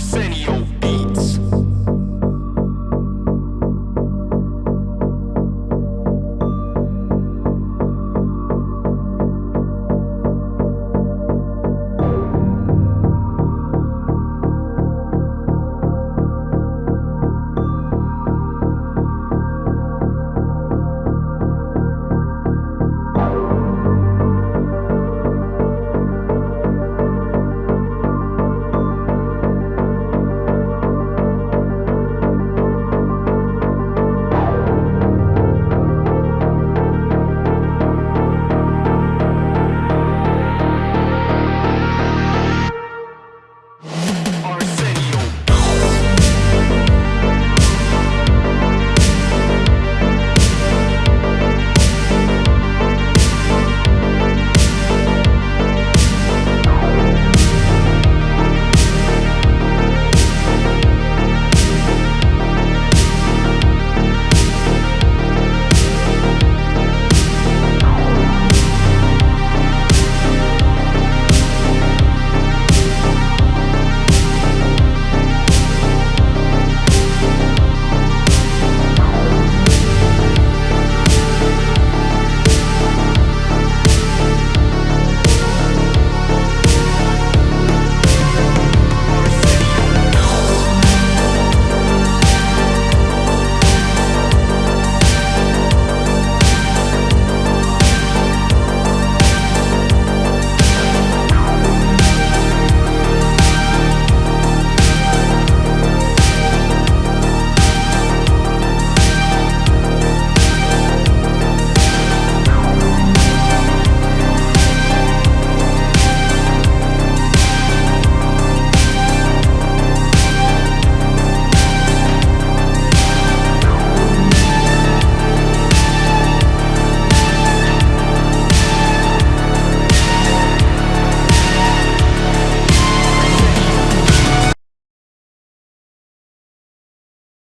percent.